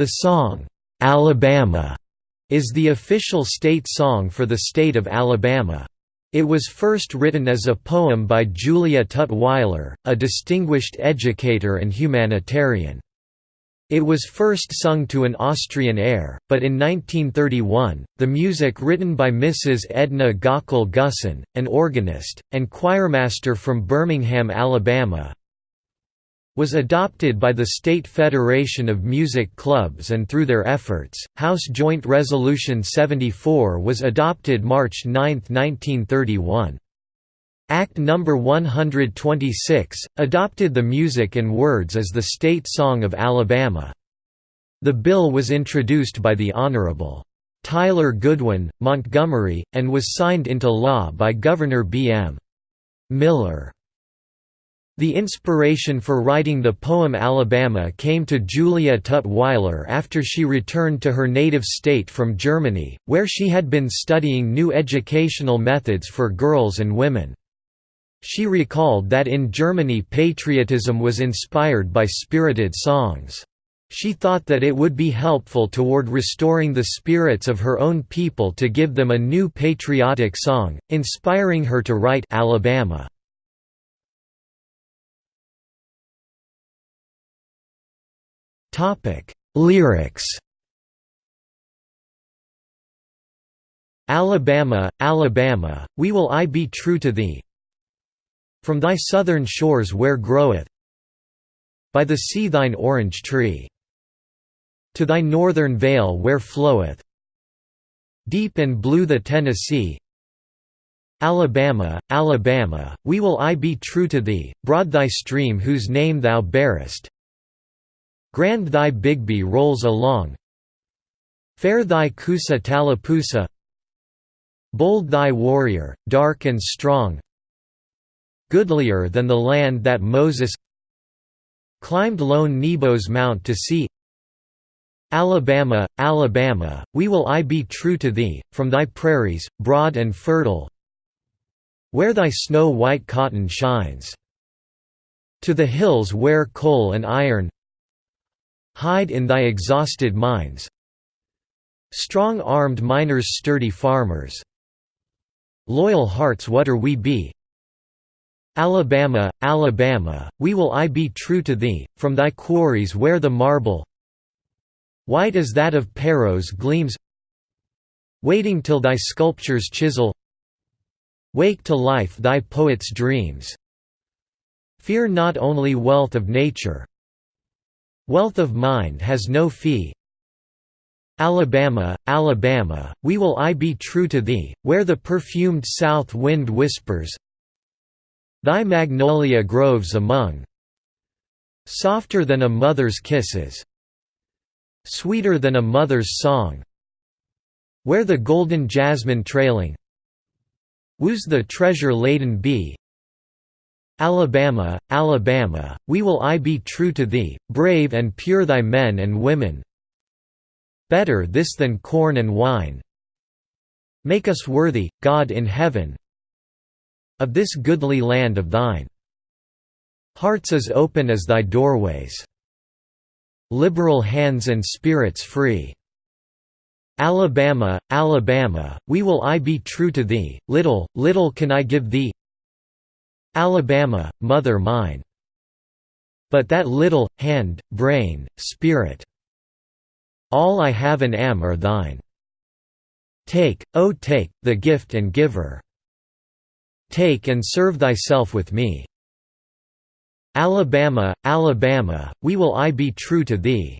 The song, "'Alabama' is the official state song for the state of Alabama. It was first written as a poem by Julia Tutwiler, a distinguished educator and humanitarian. It was first sung to an Austrian air, but in 1931, the music written by Mrs. Edna Gockel Gussen, an organist, and choirmaster from Birmingham, Alabama, was adopted by the State Federation of Music Clubs and through their efforts, House Joint Resolution 74 was adopted March 9, 1931. Act No. 126, adopted the music and words as the state song of Alabama. The bill was introduced by the Honorable Tyler Goodwyn, Montgomery, and was signed into law by Governor B. M. Miller. The inspiration for writing the poem Alabama came to Julia Tutwiler after she returned to her native state from Germany, where she had been studying new educational methods for girls and women. She recalled that in Germany patriotism was inspired by spirited songs. She thought that it would be helpful toward restoring the spirits of her own people to give them a new patriotic song, inspiring her to write Alabama. Topic: Lyrics. Alabama, Alabama, we will I be true to thee. From thy southern shores where groweth by the sea thine orange tree, to thy northern vale where floweth deep and blue the Tennessee. Alabama, Alabama, we will I be true to thee, broad thy stream whose name thou bearest, Grand thy Bigbee rolls along. Fair thy Coosa Tallapoosa Bold thy warrior, dark and strong. Goodlier than the land that Moses Climbed lone Nebo's mount to see. Alabama, Alabama, we will I be true to thee, from thy prairies, broad and fertile. Where thy snow-white cotton shines. To the hills where coal and iron Hide in thy exhausted mines. Strong-armed miners sturdy farmers. Loyal hearts whate'er we be? Alabama, Alabama, we will I be true to thee, from thy quarries where the marble White as that of Paros gleams Waiting till thy sculptures chisel Wake to life thy poet's dreams. Fear not only wealth of nature Wealth of mind has no fee. Alabama, Alabama, we will I be true to thee, where the perfumed south wind whispers. Thy magnolia groves among. Softer than a mother's kisses. Sweeter than a mother's song. Where the golden jasmine trailing. Woos the treasure-laden bee Alabama, Alabama, we will I be true to thee, brave and pure thy men and women. Better this than corn and wine. Make us worthy, God in heaven Of this goodly land of thine. Hearts as open as thy doorways. Liberal hands and spirits free. Alabama, Alabama, we will I be true to thee, little, little can I give thee Alabama, mother mine. But that little, hand, brain, spirit All I have and am are thine. Take, O take, the gift and giver. Take and serve thyself with me. Alabama, Alabama, we will I be true to thee.